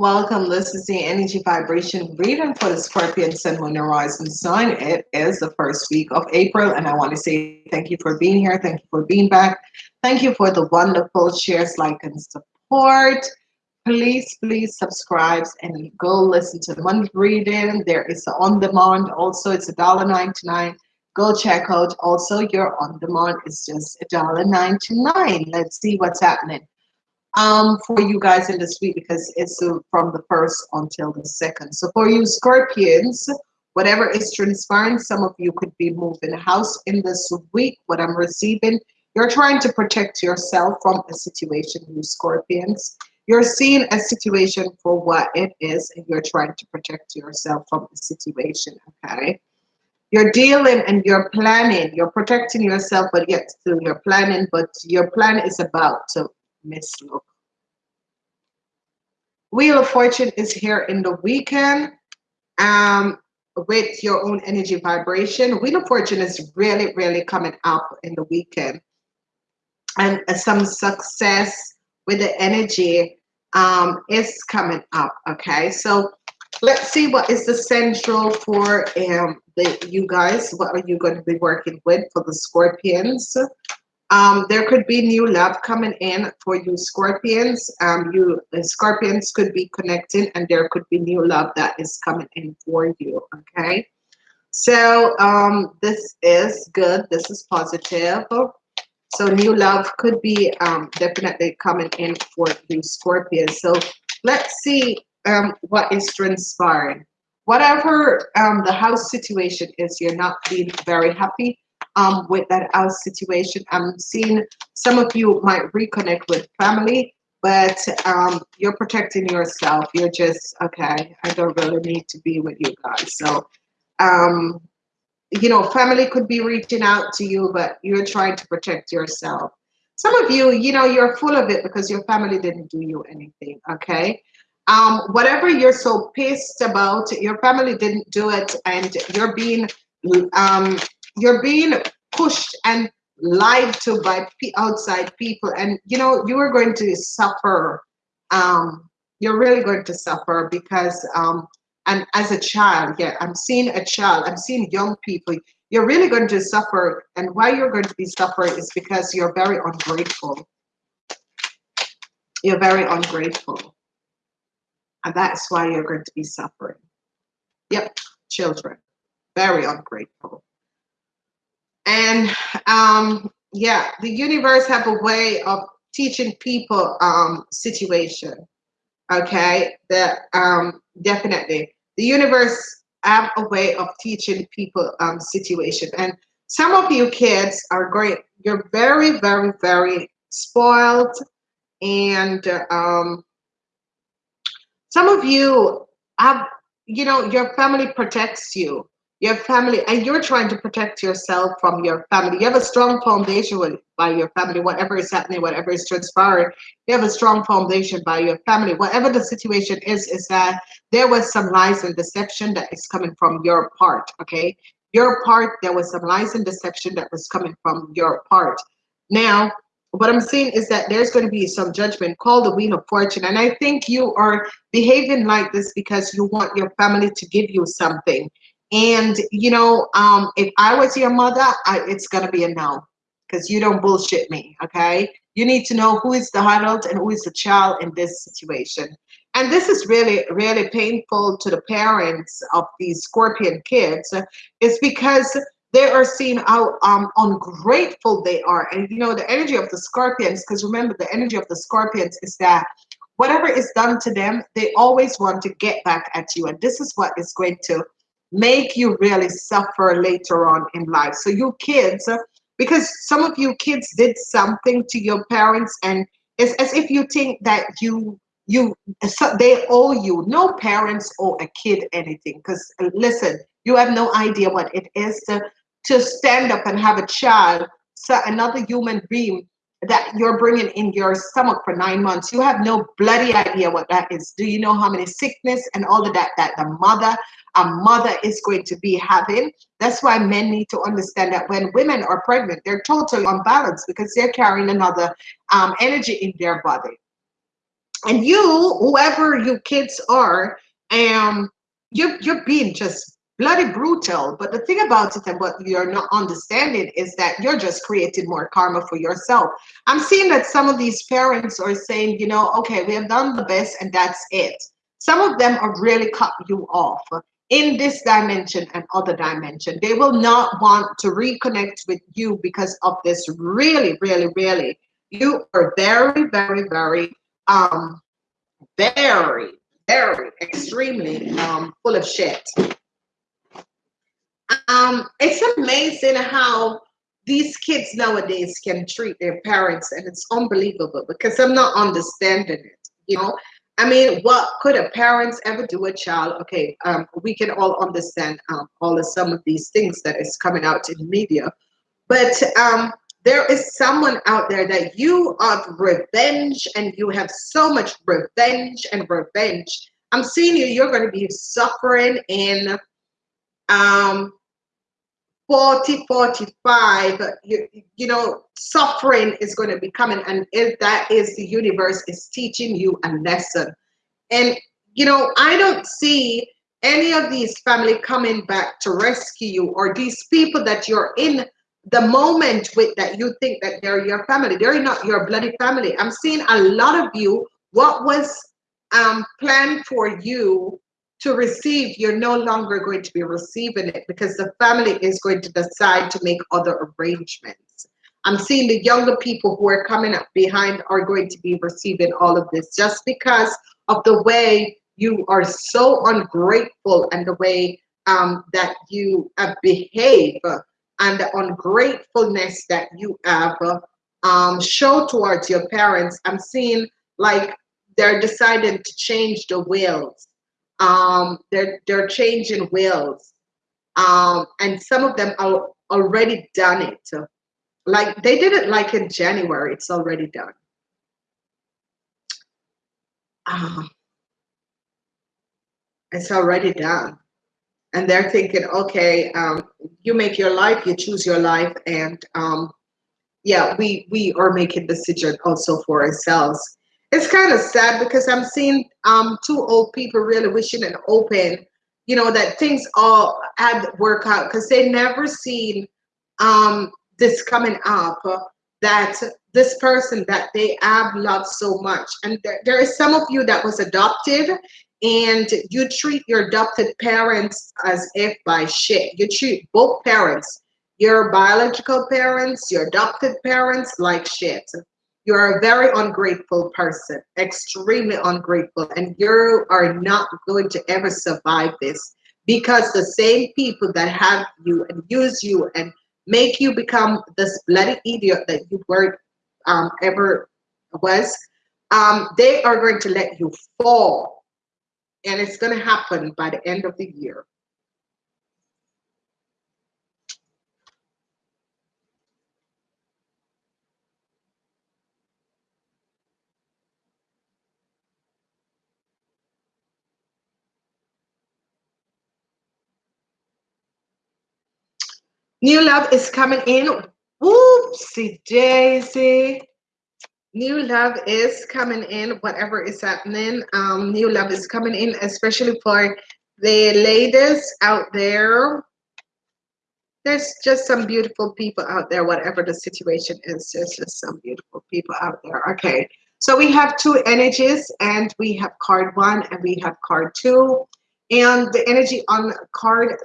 Welcome. This is the energy vibration reading for the Scorpion Sun, Moon, and Rising sign. It is the first week of April, and I want to say thank you for being here. Thank you for being back. Thank you for the wonderful shares, like, and support. Please, please subscribe and go listen to the monthly reading. There is on demand. Also, it's a dollar ninety nine. Go check out. Also, your on demand is just a dollar ninety nine. Let's see what's happening um, for you guys in this week because it's uh, from the first until the second. So for you Scorpions, whatever is transpiring, some of you could be moving house in this week. What I'm receiving, you're trying to protect yourself from a situation, you Scorpions. You're seeing a situation for what it is, and you're trying to protect yourself from the situation. Okay. You're dealing and you're planning, you're protecting yourself, but yet still you're planning, but your plan is about to mislook. Wheel of Fortune is here in the weekend um, with your own energy vibration. Wheel of Fortune is really, really coming up in the weekend. And uh, some success with the energy um, is coming up. Okay, so let's see what is the central for um, the you guys. What are you going to be working with for the Scorpions? Um, there could be new love coming in for you Scorpions. Um, you uh, Scorpions could be connecting and there could be new love that is coming in for you. Okay. So um, this is good. This is positive. So new love could be um, definitely coming in for you Scorpions. So let's see um, what is transpiring. Whatever um, the house situation is, you're not being very happy um, with that house situation. I'm seeing some of you might reconnect with family, but um, you're protecting yourself. You're just, okay, I don't really need to be with you guys. So, um, you know, family could be reaching out to you, but you're trying to protect yourself. Some of you, you know, you're full of it because your family didn't do you anything, okay? Um, whatever you're so pissed about, your family didn't do it, and you're being um, you're being pushed and lied to by outside people. And you know you are going to suffer um you're really going to suffer because um and as a child yeah i'm seeing a child i'm seeing young people you're really going to suffer. And why you're going to be suffering is because you're very ungrateful. You're very ungrateful. And that's why you're going to be suffering. Yep children very ungrateful and um, yeah, the universe have a way of teaching people um, situation. Okay, that um, definitely the universe have a way of teaching people um, situation. And some of you kids are great. You're very, very, very spoiled, and um, some of you have, you know, your family protects you your family and you're trying to protect yourself from your family. You have a strong foundation with, by your family. Whatever is happening whatever is transpiring you have a strong foundation by your family. Whatever the situation is is that there was some lies and deception that is coming from your part okay? Your part there was some lies and deception that was coming from your part. Now what i'm saying is that there's going to be some judgment called the wheel of fortune and i think you are behaving like this because you want your family to give you something and you know, um, if I was your mother, I, it's gonna be a no, because you don't bullshit me. Okay, you need to know who is the adult and who is the child in this situation. And this is really, really painful to the parents of these scorpion kids. Is because they are seeing how um, ungrateful they are. And you know, the energy of the scorpions, because remember, the energy of the scorpions is that whatever is done to them, they always want to get back at you. And this is what is going to make you really suffer later on in life. So you kids, because some of you kids did something to your parents and it's as if you think that you you so they owe you no parents owe a kid anything because listen you have no idea what it is to to stand up and have a child so another human being that you're bringing in your stomach for nine months you have no bloody idea what that is do you know how many sickness and all of that that the mother a mother is going to be having. That's why men need to understand that when women are pregnant, they're totally unbalanced because they're carrying another um, energy in their body. and you whoever you kids are um you're you're being just bloody brutal. But the thing about it and what you're not understanding is that you're just creating more karma for yourself. I'm seeing that some of these parents are saying you know okay we have done the best and that's it. Some of them are really cut you off in this dimension and other dimension. They will not want to reconnect with you because of this really really really you are very very very um very very extremely um full of shit um it's amazing how these kids nowadays can treat their parents and it's unbelievable because i'm not understanding it you know? I mean what could a parents ever do a child? Okay um we can all understand um all of some of these things that is coming out in media but um there is someone out there that you have revenge and you have so much revenge and revenge. I'm seeing you you're going to be suffering in um 40 45 you, you know suffering is going to be coming and if that is the universe is teaching you a lesson. And you know i don't see any of these family coming back to rescue you or these people that you're in the moment with that you think that they're your family. They're not your bloody family. I'm seeing a lot of you. What was um planned for you to receive you're no longer going to be receiving it because the family is going to decide to make other arrangements i'm seeing the younger people who are coming up behind are going to be receiving all of this just because of the way you are so ungrateful and the way um, that you uh, behave and the ungratefulness that you have um, show towards your parents. I'm seeing like they're deciding to change the wills. Um, they're they're changing wills, um, and some of them are already done it. Like they did it like in January. It's already done. Um, it's already done and they're thinking, okay, um, you make your life, you choose your life, and um, yeah, we we are making decision also for ourselves. It's kind of sad because I'm seeing um, two old people really wishing and open, you know, that things all had work out because they never seen um, this coming up. That this person that they have loved so much, and there, there is some of you that was adopted and you treat your adopted parents as if by shit. You treat both parents, your biological parents, your adopted parents, like shit. You're a very ungrateful person, extremely ungrateful, and you are not going to ever survive this because the same people that have you and use you and make you become this bloody idiot that you were um, ever was, um, they are going to let you fall and it's going to happen by the end of the year. New love is coming in. Whoopsie daisy. New love is coming in whatever is happening. Um new love is coming in especially for the ladies out there. There's just some beautiful people out there whatever the situation is there's just some beautiful people out there. Okay so we have two energies and we have card one and we have card two. And the energy on card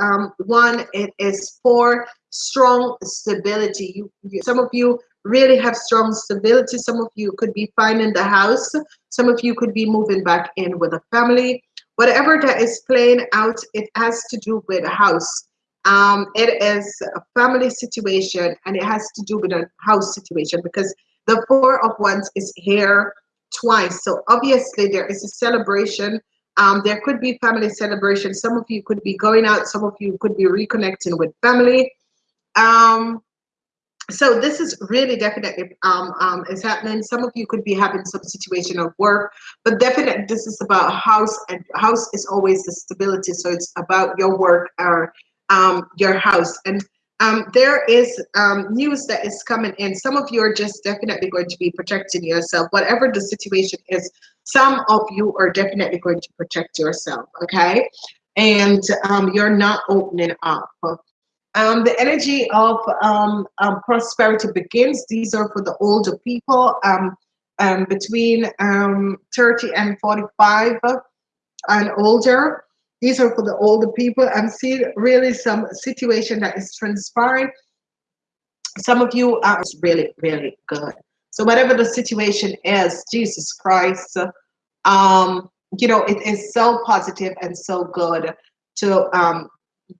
um, one it is for strong stability you, you some of you really have strong stability. Some of you could be finding the house. Some of you could be moving back in with a family. Whatever that is playing out, it has to do with a house. Um, it is a family situation and it has to do with a house situation because the four of wands is here twice. So obviously there is a celebration. Um, there could be family celebration. Some of you could be going out. Some of you could be reconnecting with family. Um, so this is really definitely um, um, is happening. Some of you could be having some situation of work, but definitely this is about house and house is always the stability. So it's about your work or um, your house. And um, there is um, news that is coming in. Some of you are just definitely going to be protecting yourself. Whatever the situation is, some of you are definitely going to protect yourself, okay? And um, you're not opening up. Um, the energy of um, um, prosperity begins. These are for the older people um, um, between um, 30 and 45 and older. These are for the older people. I'm seeing really some situation that is transpiring. Some of you are really, really good. So whatever the situation is, Jesus Christ, um, you know, it is so positive and so good to um,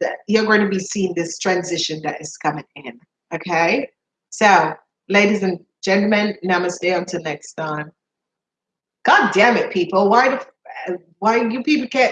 that you're going to be seeing this transition that is coming in. Okay, so ladies and gentlemen, namaste until next time. God damn it, people! Why the why you people can't